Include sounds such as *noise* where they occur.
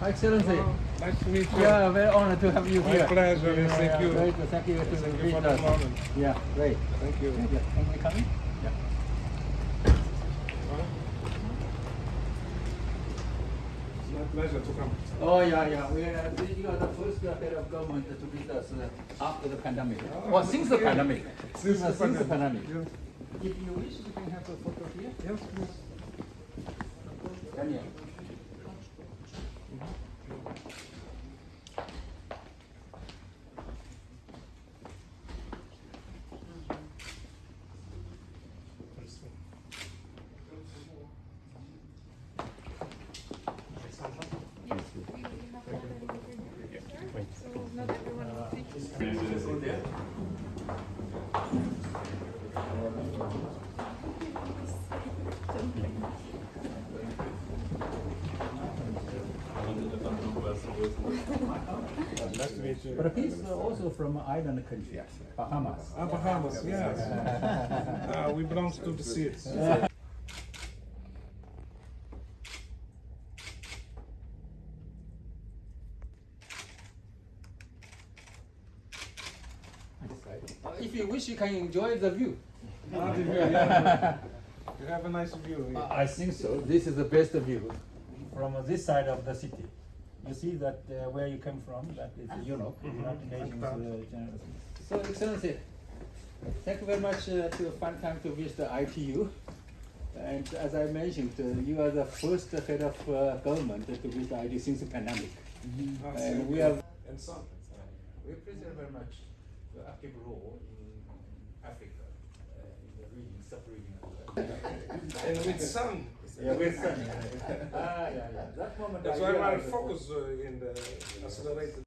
Excellency. Oh, nice to meet you. Yeah, very honored to have you My here. pleasure, yes, thank yeah, you. Great, thank you to Thank you for the moment. Yeah, great. Thank you. Thank you. Thank you for coming. Yeah. It's my pleasure to come. Oh yeah, yeah. We are, you are the first head of government to visit us uh, after the pandemic. Oh, Well, since the okay. pandemic. Since Uh, the since the pandemic. pandemic. Yes, If you wish, you can have a photo here. yes, please. Daniel. Nice to meet you. But he's uh, also from island country, Bahamas. Ah, Bahamas, yes. *laughs* Ah, we belong to the seats. *laughs* If you wish, you can enjoy the view. *laughs* Ah, the view, yeah. You have a nice view. here. I think so. This is the best view. from this side of the city. You see that uh, where you came from, that is You know. United Nations uh, So, Excellency, thank you very much uh, to find time to visit the ITU. And as I mentioned, uh, you are the first head of uh, government to visit ITU since the pandemic. Ah, And we you. have And some. we appreciate very much the active role in Africa, uh, in the region, sub-region. *laughs* And with sun. Yeah, with sun. *laughs* ah, yeah, yeah. That moment. That's I why realized- focus uh, in the accelerated